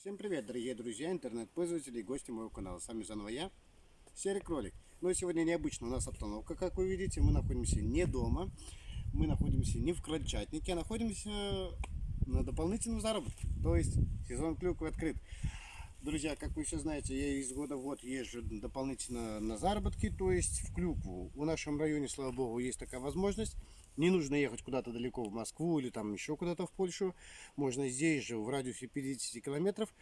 Всем привет, дорогие друзья, интернет-пользователи и гости моего канала. С вами заново я, Серый Кролик. Но сегодня необычно у нас обстановка, как вы видите. Мы находимся не дома, мы находимся не в Крольчатнике, а находимся на дополнительном заработке. То есть сезон клюквы открыт. Друзья, как вы все знаете, я из года в год езжу дополнительно на заработки, то есть в клюкву. В нашем районе, слава богу, есть такая возможность. Не нужно ехать куда-то далеко в Москву или там еще куда-то в Польшу. Можно здесь же, в радиусе 50 километров,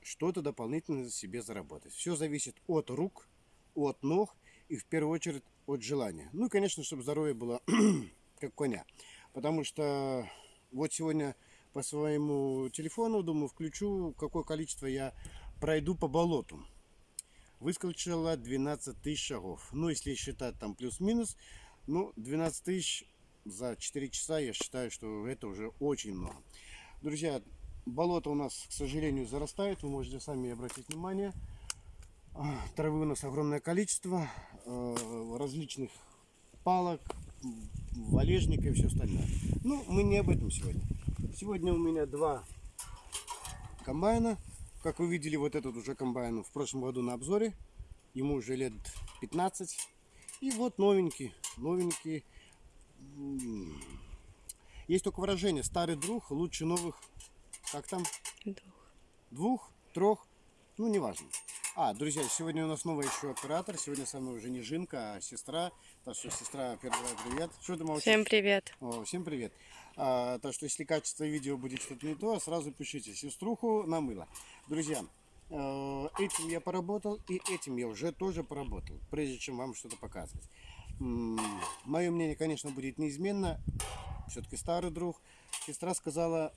что-то дополнительно себе заработать. Все зависит от рук, от ног и в первую очередь от желания. Ну и, конечно, чтобы здоровье было как коня. Потому что вот сегодня по своему телефону, думаю, включу, какое количество я пройду по болоту. Выскочило 12 тысяч шагов. Ну, если считать там плюс-минус, ну, 12 тысяч за 4 часа, я считаю, что это уже очень много. Друзья, болото у нас, к сожалению, зарастает. Вы можете сами обратить внимание. Травы у нас огромное количество. Э, различных палок, валежника и все остальное. Ну, мы не об этом сегодня. Сегодня у меня два комбайна. Как вы видели, вот этот уже комбайн в прошлом году на обзоре. Ему уже лет 15. И вот новенький, новенький есть только выражение, старый друг лучше новых, как там? Двух. Двух, трех, ну неважно. А, друзья, сегодня у нас новый еще оператор. Сегодня со мной уже не Жинка, а сестра. Так что, сестра, передавай привет. Что ты молчишь? Всем привет. О, всем привет. А, так что, если качество видео будет что-то не то, сразу пишите. Сеструху намыло. Друзья, э, этим я поработал и этим я уже тоже поработал, прежде чем вам что-то показывать. Мое мнение, конечно, будет неизменно. Все-таки старый друг. Сестра сказала,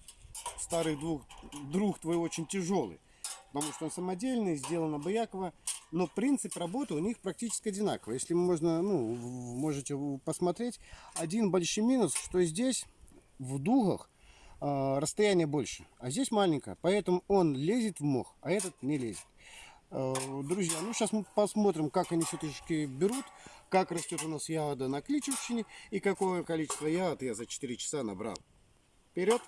старый друг, друг твой очень тяжелый. Потому что он самодельный, сделан обояково. Но принцип работы у них практически одинаковый. Если можно, ну, можете посмотреть. Один большой минус, что здесь в дугах э, расстояние больше. А здесь маленькое. Поэтому он лезет в мох, а этот не лезет. Э, друзья, ну сейчас мы посмотрим, как они все-таки берут как растет у нас ягода на кличевщине и какое количество ягод я за 4 часа набрал. Вперед!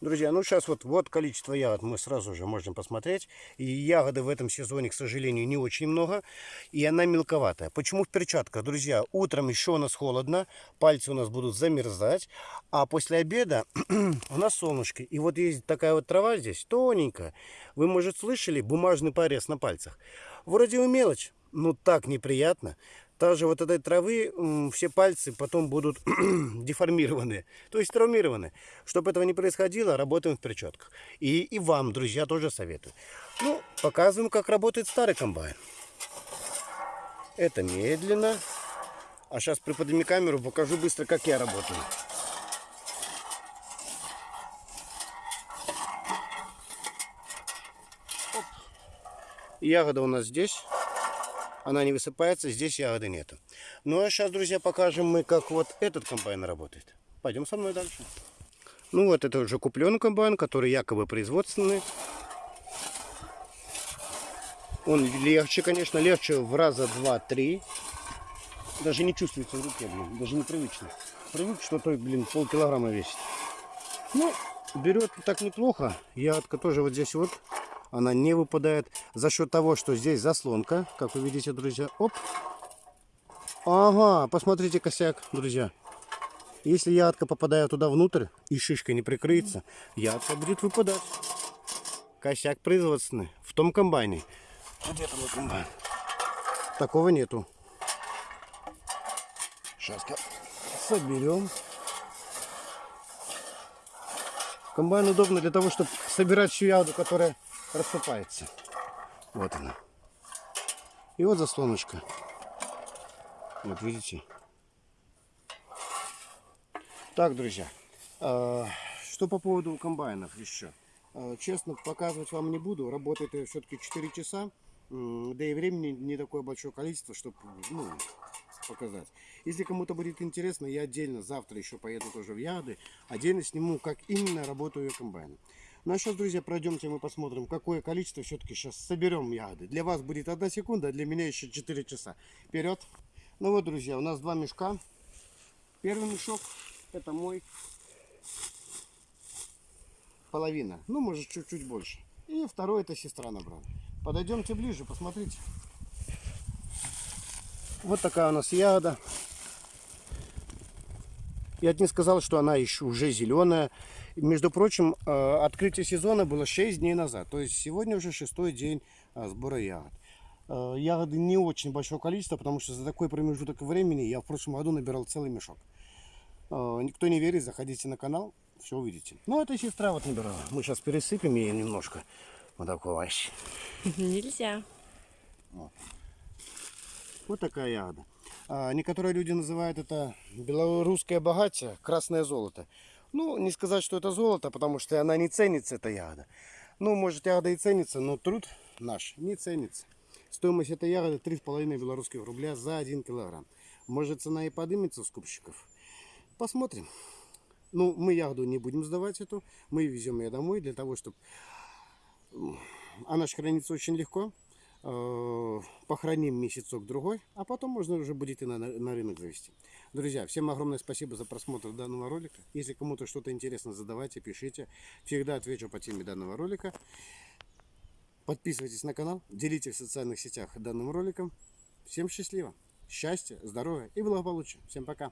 Друзья, ну сейчас вот, вот количество ягод мы сразу же можем посмотреть. И ягоды в этом сезоне, к сожалению, не очень много. И она мелковатая. Почему в перчатках? Друзья, утром еще у нас холодно. Пальцы у нас будут замерзать. А после обеда у нас солнышко. И вот есть такая вот трава здесь, тоненькая. Вы, может, слышали бумажный порез на пальцах. Вроде бы мелочь, но так неприятно. Также вот этой травы все пальцы потом будут деформированы, то есть травмированы. Чтобы этого не происходило, работаем в перчатках. И, и вам, друзья, тоже советую. Ну, показываем, как работает старый комбайн. Это медленно. А сейчас приподними камеру, покажу быстро, как я работаю. Оп. Ягода у нас здесь она не высыпается, здесь ягоды нету. Ну а сейчас, друзья, покажем мы, как вот этот комбайн работает. Пойдем со мной дальше. Ну вот это уже купленный комбайн, который якобы производственный. Он легче, конечно, легче в раза два-три. Даже не чувствуется в руке, блин, даже непривычно. Привык, что то, блин, полкилограмма весит. Ну, берет так неплохо. Ягодка тоже вот здесь вот она не выпадает за счет того, что здесь заслонка, как вы видите, друзья. Оп. Ага, посмотрите косяк, друзья. Если ядка попадает туда внутрь и шишка не прикрыется, ядка будет выпадать. Косяк производственный в том комбайне. Где там комбайн? Такого нету. Сейчас соберем. Комбайн удобно для того, чтобы собирать всю ягоду, которая рассыпается. Вот она. И вот заслоночка. Вот видите. Так, друзья. А, что по поводу комбайнов еще? А, честно, показывать вам не буду. Работает все-таки 4 часа. Да и времени не такое большое количество, чтобы ну, показать. Если кому-то будет интересно, я отдельно завтра еще поеду тоже в Яды. Отдельно сниму, как именно работаю я комбайном. Ну а сейчас, друзья, пройдемте мы посмотрим, какое количество все-таки сейчас соберем ягоды. Для вас будет одна секунда, а для меня еще 4 часа. Вперед! Ну вот, друзья, у нас два мешка. Первый мешок, это мой. Половина, ну может чуть-чуть больше. И второй это сестра набрала. Подойдемте ближе, посмотрите. Вот такая у нас ягода. Я не сказал, что она еще уже зеленая. Между прочим, э, открытие сезона было 6 дней назад. То есть сегодня уже шестой день э, сбора ягод. Э, Ягоды не очень большое количество, потому что за такой промежуток времени я в прошлом году набирал целый мешок. Никто не верит, заходите на канал, все увидите. Ну, это сестра вот набирала. Мы сейчас пересыпем ее немножко. Вот такой овощ. Нельзя. Вот такая ягода. А, некоторые люди называют это белорусское богатие, красное золото. Ну, не сказать, что это золото, потому что она не ценится, эта ягода. Ну, может, ягода и ценится, но труд наш не ценится. Стоимость этой ягоды 3,5 белорусских рубля за 1 килограмм. Может, цена и поднимется у скупщиков. Посмотрим. Ну, мы ягоду не будем сдавать эту. Мы везем ее домой для того, чтобы... Она же хранится очень легко. Э, Похороним месяцок-другой, а потом можно уже будет и на, на рынок завести. Друзья, всем огромное спасибо за просмотр данного ролика. Если кому-то что-то интересно, задавайте, пишите. Всегда отвечу по теме данного ролика. Подписывайтесь на канал, делитесь в социальных сетях данным роликом. Всем счастливо, счастья, здоровья и благополучия. Всем пока.